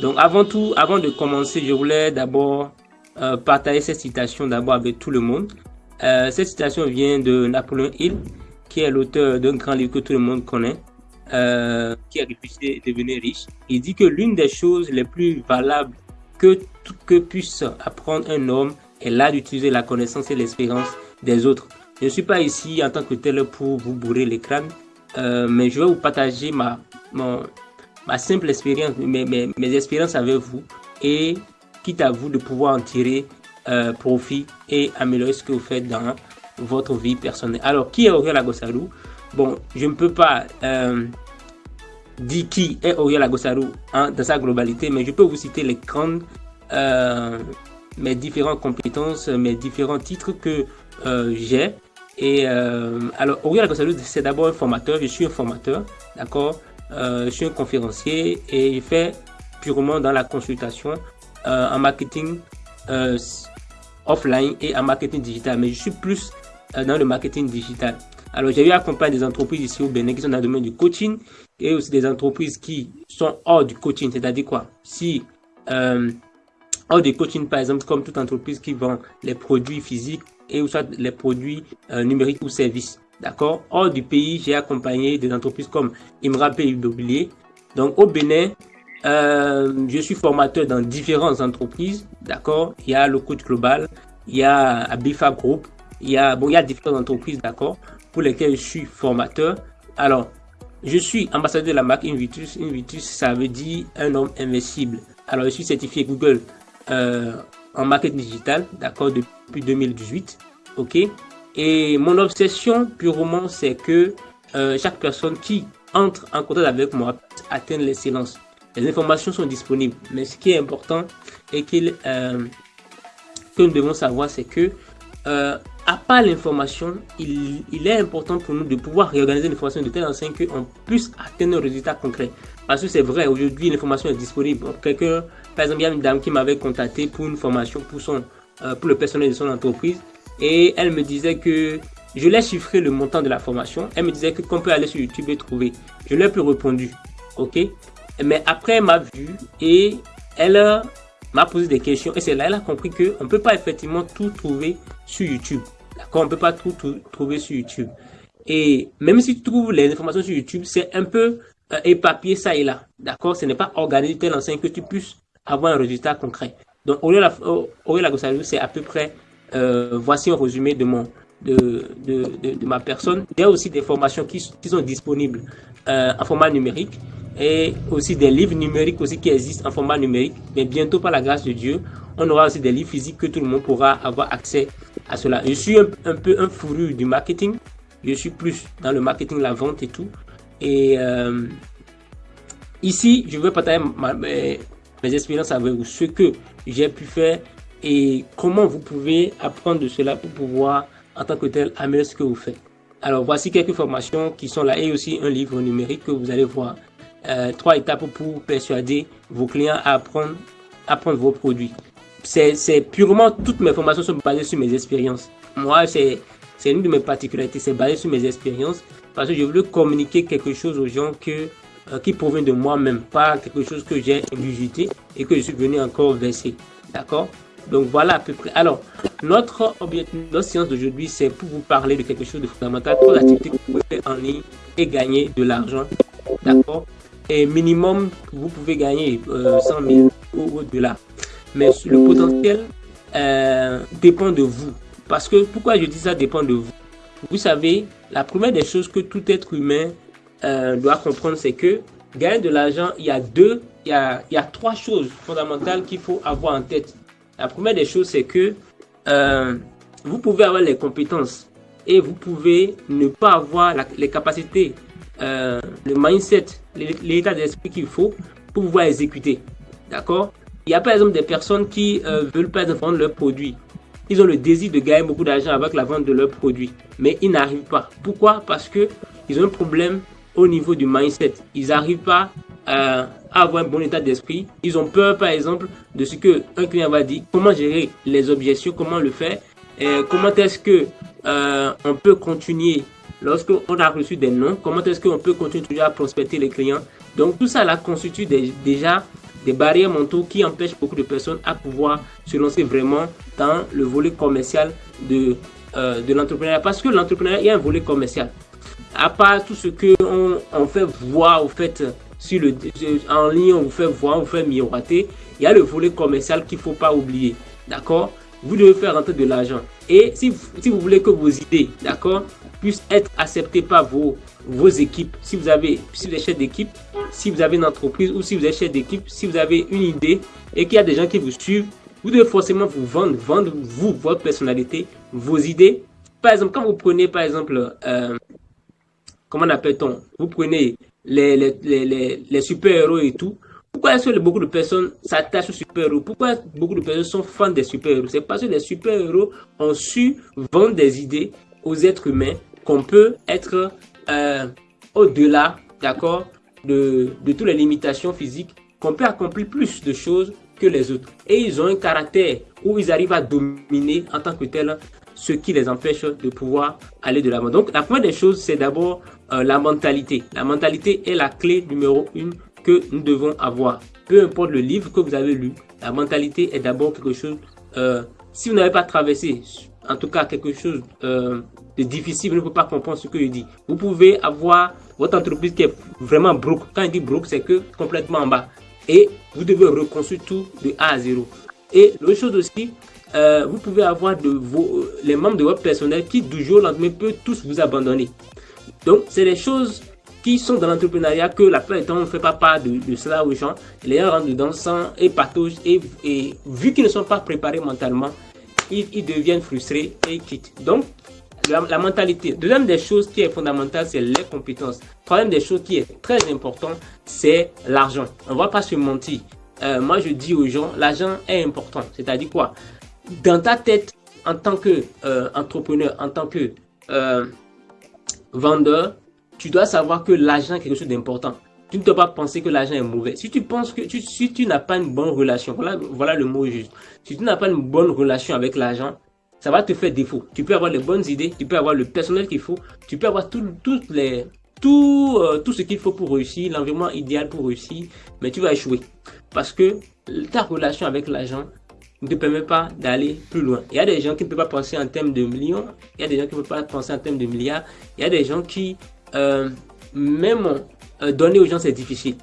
Donc avant tout, avant de commencer, je voulais d'abord euh, partager cette citation d'abord avec tout le monde. Euh, cette citation vient de Napoléon Hill, qui est l'auteur d'un grand livre que tout le monde connaît, euh, qui a réfléchi à devenir riche. Il dit que l'une des choses les plus valables que, que puisse apprendre un homme est là d'utiliser la connaissance et l'expérience des autres. Je ne suis pas ici en tant que tel pour vous bourrer les crânes, mais je vais vous partager ma, simple expérience, mes, mes, mes, expériences avec vous et quitte à vous de pouvoir en tirer euh, profit et améliorer ce que vous faites dans votre vie personnelle. Alors, qui est Auriel Agosarou Bon, je ne peux pas euh, dire qui est Auriel Agosarou hein, dans sa globalité, mais je peux vous citer les grandes, euh, mes différentes compétences, mes différents titres que euh, j'ai. Et alors, Auriel Agosarou, c'est d'abord un formateur, je suis un formateur, d'accord? Euh, Je suis un conférencier et je fais purement dans la consultation euh, en marketing euh, offline et en marketing digital, mais je suis plus euh, dans le marketing digital. Alors, j'ai eu accompagner des entreprises ici au Bénin qui sont dans le domaine du coaching et aussi des entreprises qui sont hors du coaching, c'est-à-dire quoi? Si hors du coaching, par exemple, comme toute entreprise qui vend les produits physiques et ou soit les produits numériques ou services, d'accord Hors du pays, j'ai accompagné des entreprises comme Imra Immobilier. Donc, au Bénin, euh, je suis formateur dans différentes entreprises, d'accord Il y a le coach global, il y a Abifa Group, il y a, bon, il y a différentes entreprises, d'accord Pour lesquelles je suis formateur. Alors, je suis ambassadeur de la marque Invitus. Invitus, ça veut dire un homme invincible. Alors, je suis certifié Google euh, en marketing digital, d'accord, depuis 2018, ok Et mon obsession purement, c'est que euh, chaque personne qui entre en contact avec moi atteindre l'excellence. Les informations sont disponibles, mais ce qui est important et qu'il, euh, que nous devons savoir, c'est que euh, à part l'information, il, est important pour nous de pouvoir réorganiser l'information de telle enseigne qu'on puisse atteindre un résultat concret. Parce que c'est vrai, aujourd'hui, l'information est disponible. Par exemple, il y a une dame qui m'avait contacté pour une formation pour, son, pour le personnel de son entreprise. Et elle me disait que je l'ai chiffré le montant de la formation. Elle me disait qu'on peut aller sur YouTube et trouver. Je lui ai plus répondu. OK? Mais après, elle m'a vu et elle m'a posé des questions. Et c'est là qu'elle a compris qu'on ne peut pas effectivement tout trouver sur YouTube. D'accord? On ne peut pas tout, trouver sur YouTube. Et même si tu trouves les informations sur YouTube, c'est un peu euh, épapier ça et là. D'accord? Ce n'est pas organisé tel enseigne que tu puisses avoir un résultat concret. Donc, Aurélien Lagossariou, c'est à peu près, euh, voici un résumé de mon, de, de, de, ma personne. Il y a aussi des formations qui, sont disponibles euh, en format numérique et aussi des livres numériques aussi qui existent en format numérique. Mais bientôt, par la grâce de Dieu, on aura aussi des livres physiques que tout le monde pourra avoir accès à cela. Je suis un, peu un fourru du marketing. Je suis plus dans le marketing, la vente et tout. Et euh, ici, je veux partager mes, mes expériences avec vous, ce que j'ai pu faire et comment vous pouvez apprendre de cela pour pouvoir, en tant que tel, améliorer ce que vous faites? Alors, voici quelques formations qui sont là et aussi un livre numérique que vous allez voir euh, trois étapes pour persuader vos clients à apprendre, vos produits. C'est purement, toutes mes formations sont basées sur mes expériences. Moi, c'est une de mes particularités, c'est basé sur mes expériences parce que je veux communiquer quelque chose aux gens que, euh, qui provient de moi-même, pas quelque chose que j'ai ingurgité et que je suis venu encore verser. D'accord? Donc voilà à peu près. Alors, notre notre séance d'aujourd'hui, c'est pour vous parler de quelque chose de fondamental, pour l'activité que vous pouvez faire en ligne et gagner de l'argent. D'accord? Et minimum, vous pouvez gagner euh, 100 000 ou au-delà. Mais le potentiel euh, dépend de vous. Parce que, pourquoi je dis ça dépend de vous? Vous savez, la première des choses que tout être humain euh, doit comprendre, c'est que gagner de l'argent, il y a deux, il y a, il y a trois choses fondamentales qu'il faut avoir en tête. La première des choses, c'est que euh, vous pouvez avoir les compétences et vous pouvez ne pas avoir les capacités euh, le mindset, l'état d'esprit qu'il faut pour pouvoir exécuter. D'accord? Il y a par exemple des personnes qui euh, veulent pas vendre leurs produits. Ils ont le désir de gagner beaucoup d'argent avec la vente de leurs produits, mais ils n'arrivent pas. Pourquoi? Parce que ils ont un problème au niveau du mindset. Ils n'arrivent pas à avoir un bon état d'esprit. Ils ont peur, par exemple, de ce que un client va dire. Comment gérer les objections? Comment le faire? Comment est-ce que euh, on peut continuer lorsqu'on a reçu des noms, comment est-ce qu'on peut continuer à prospecter les clients? Donc tout ça là constitue déjà des barrières mentaux qui empêchent beaucoup de personnes à pouvoir se lancer vraiment dans le volet commercial de, euh, de l'entrepreneuriat. Parce que l'entrepreneuriat, il y a un volet commercial. À part tout ce qu'on on fait voir, au fait, sur le, en ligne, on vous fait voir, on vous fait miroiter, il y a le volet commercial qu'il faut pas oublier. D'accord? Vous devez faire rentrer de l'argent. Et si, si vous voulez que vos idées, d'accord, puissent être acceptées par vos, vos équipes, si vous avez, si vous êtes chef d'équipe, si vous avez une entreprise ou si vous êtes chef d'équipe, si vous avez une idée et qu'il y a des gens qui vous suivent, vous devez forcément vous vendre, vendre vous, votre personnalité, vos idées. Par exemple, quand vous prenez, par exemple, euh, comment appelle-t-on? Vous prenez les, les, les, les super-héros et tout. Pourquoi est-ce que beaucoup de personnes s'attachent aux super-héros? Pourquoi beaucoup de personnes sont fans des super-héros? C'est parce que les super-héros ont su vendre des idées aux êtres humains qu'on peut être euh, au-delà, d'accord, de, de toutes les limitations physiques, qu'on peut accomplir plus de choses que les autres. Et ils ont un caractère où ils arrivent à dominer en tant que tel ce qui les empêche de pouvoir aller de l'avant. Donc la première des choses, c'est d'abord euh, la mentalité. La mentalité est la clé numéro une que nous devons avoir. Peu importe le livre que vous avez lu, la mentalité est d'abord quelque chose, euh, si vous n'avez pas traversé, en tout cas quelque chose euh, de difficile, vous ne pouvez pas comprendre ce que je dis. Vous pouvez avoir votre entreprise qui est vraiment broke. Quand il dit broke, c'est que complètement en bas. Et vous devez reconstruire tout de A à 0. Et l'autre chose aussi, euh, vous pouvez avoir de vos, les membres de votre personnel qui du jour au lendemain peuvent tous vous abandonner. Donc, c'est des choses qui sont dans l'entrepreneuriat que la plupart du temps on ne fait pas part de, cela aux gens. Les gens rentrent dedans sans et patauge et, vu qu'ils ne sont pas préparés mentalement, ils, ils deviennent frustrés et quittent. Donc, la, mentalité. Deuxième des choses qui est fondamentale, c'est les compétences. Troisième des choses qui est très important, c'est l'argent. On ne va pas se mentir. Euh, moi, je dis aux gens, l'argent est important. C'est-à-dire quoi? Dans ta tête, en tant que euh, entrepreneur, en tant que euh, vendeur, tu dois savoir que l'argent est quelque chose d'important. Tu ne dois pas penser que l'argent est mauvais. Si tu penses que si tu n'as pas une bonne relation, voilà, voilà le mot juste. Si tu n'as pas une bonne relation avec l'argent, ça va te faire défaut. Tu peux avoir les bonnes idées, tu peux avoir le personnel qu'il faut, tu peux avoir tout, toutes les, tout, euh, tout ce qu'il faut pour réussir, l'environnement idéal pour réussir, mais tu vas échouer. Parce que ta relation avec l'argent ne te permet pas d'aller plus loin. Il y a des gens qui ne peuvent pas penser en termes de millions, il y a des gens qui ne peuvent pas penser en termes de milliards, il y a des gens qui, euh, même euh, donner aux gens, c'est difficile.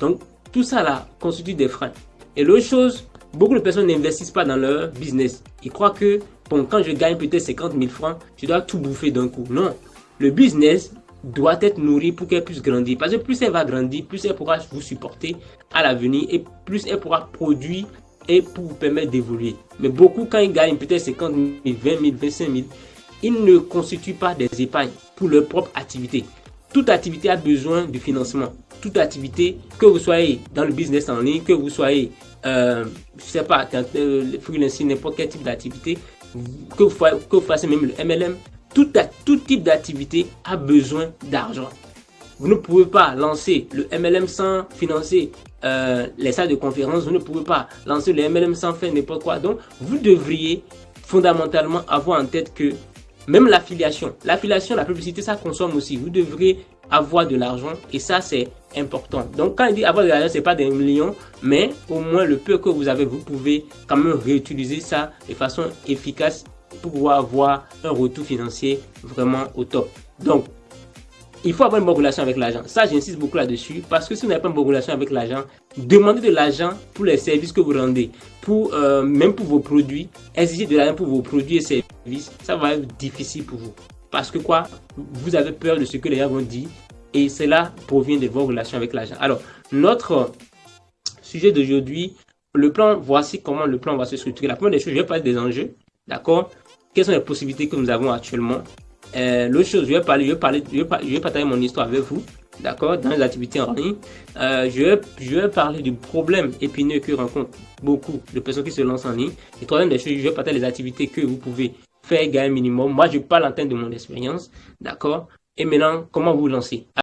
Donc, tout ça là constitue des freins. Et l'autre chose, beaucoup de personnes n'investissent pas dans leur business. Ils croient que bon, quand je gagne peut-être 50 000 francs, je dois tout bouffer d'un coup. Non. Le business doit être nourri pour qu'elle puisse grandir. Parce que plus elle va grandir, plus elle pourra vous supporter à l'avenir et plus elle pourra produire et pour vous permettre d'évoluer. Mais beaucoup, quand ils gagnent peut-être 50 000, 20 000, 25 000, ils ne constituent pas des épargnes pour leur propre activité. Toute activité a besoin de financement. Toute activité, que vous soyez dans le business en ligne, que vous soyez, euh, je sais pas, euh, freelancing, n'importe quel type d'activité, que vous, fassiez même le MLM, tout, type d'activité a besoin d'argent. Vous ne pouvez pas lancer le MLM sans financer euh, les salles de conférence. Vous ne pouvez pas lancer le MLM sans faire n'importe quoi. Donc, vous devriez fondamentalement avoir en tête que même l'affiliation, l'affiliation, la publicité, ça consomme aussi. Vous devrez avoir de l'argent et ça, c'est important. Donc, quand il dit avoir de l'argent, c'est pas des millions, mais au moins le peu que vous avez, vous pouvez quand même réutiliser ça de façon efficace pour pouvoir avoir un retour financier vraiment au top. Donc, il faut avoir une bonne relation avec l'argent. Ça, j'insiste beaucoup là-dessus parce que si vous n'avez pas une bonne relation avec l'argent, demandez de l'argent pour les services que vous rendez, pour euh, même pour vos produits, exiger de l'argent pour vos produits et services, ça va être difficile pour vous. Parce que quoi? Vous avez peur de ce que les gens vont dire et cela provient de vos relations avec l'argent. Alors, notre sujet d'aujourd'hui, le plan, voici comment le plan va se structurer. La première des choses, je vais parler des enjeux, d'accord? Quelles sont les possibilités que nous avons actuellement? Euh, L'autre chose, je vais, parler, je, vais parler, je, vais, partager mon histoire avec vous, d'accord? Dans les activités en ligne. Euh, je, vais, je vais parler du problème épineux que rencontrent beaucoup de personnes qui se lancent en ligne. Et troisième des choses, je vais partager les activités que vous pouvez faire gagner minimum. Moi, je parle en termes de mon expérience, d'accord? Et maintenant, comment vous lancer